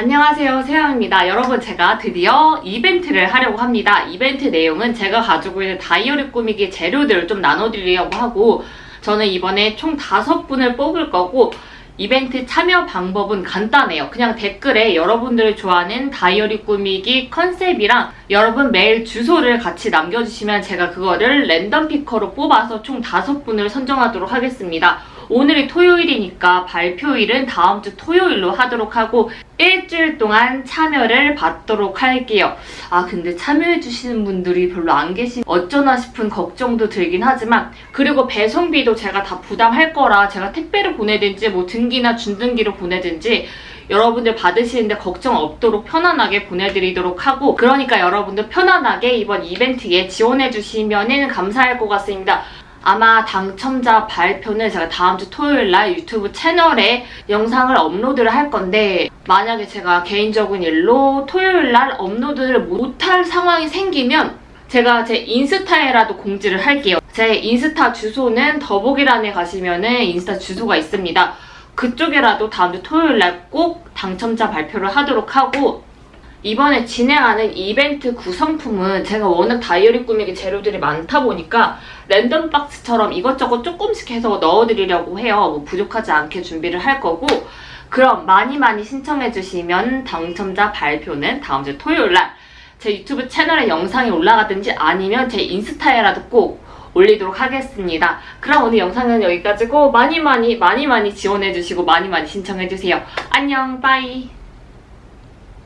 안녕하세요 세영입니다 여러분 제가 드디어 이벤트를 하려고 합니다 이벤트 내용은 제가 가지고 있는 다이어리 꾸미기 재료들을 좀 나눠드리려고 하고 저는 이번에 총 다섯 분을 뽑을 거고 이벤트 참여 방법은 간단해요. 그냥 댓글에 여러분들이 좋아하는 다이어리 꾸미기 컨셉이랑 여러분 메일 주소를 같이 남겨주시면 제가 그거를 랜덤 피커로 뽑아서 총 다섯 분을 선정하도록 하겠습니다. 오늘이 토요일이니까 발표일은 다음 주 토요일로 하도록 하고 일주일 동안 참여를 받도록 할게요. 아 근데 참여해주시는 분들이 별로 안 계신 어쩌나 싶은 걱정도 들긴 하지만 그리고 배송비도 제가 다 부담할 거라 제가 택배를 보내든지 뭐 등기나 준등기로 보내든지 여러분들 받으시는데 걱정 없도록 편안하게 보내드리도록 하고 그러니까 여러분들 편안하게 이번 이벤트에 지원해주시면 감사할 것 같습니다. 아마 당첨자 발표는 제가 다음 주 토요일 날 유튜브 채널에 영상을 업로드를 할 건데 만약에 제가 개인적인 일로 토요일 날 업로드를 못할 상황이 생기면 제가 제 인스타에라도 공지를 할게요. 제 인스타 주소는 더보기란에 가시면 은 인스타 주소가 있습니다. 그쪽에라도 다음 주 토요일 날 꼭 당첨자 발표를 하도록 하고 이번에 진행하는 이벤트 구성품은 제가 워낙 다이어리 꾸미기 재료들이 많다 보니까 랜덤 박스처럼 이것저것 조금씩 해서 넣어드리려고 해요. 뭐 부족하지 않게 준비를 할 거고 그럼 많이 많이 신청해주시면 당첨자 발표는 다음 주 토요일 날 제 유튜브 채널에 영상이 올라가든지 아니면 제 인스타에라도 꼭 올리도록 하겠습니다. 그럼 오늘 영상은 여기까지고 많이 많이 많이 많이 지원해주시고 많이 많이 신청해주세요. 안녕 빠이